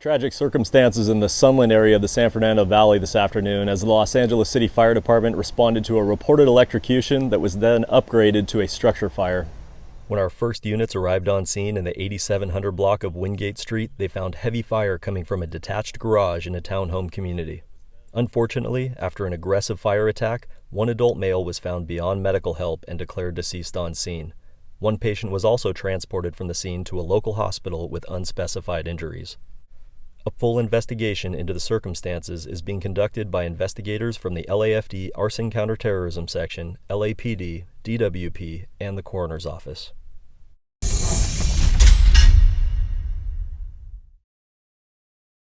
Tragic circumstances in the Sunland area of the San Fernando Valley this afternoon as the Los Angeles City Fire Department responded to a reported electrocution that was then upgraded to a structure fire. When our first units arrived on scene in the 8700 block of Wingate Street, they found heavy fire coming from a detached garage in a townhome community. Unfortunately, after an aggressive fire attack, one adult male was found beyond medical help and declared deceased on scene. One patient was also transported from the scene to a local hospital with unspecified injuries. A full investigation into the circumstances is being conducted by investigators from the LAFD Arson Counterterrorism Section, LAPD, DWP, and the Coroner's Office.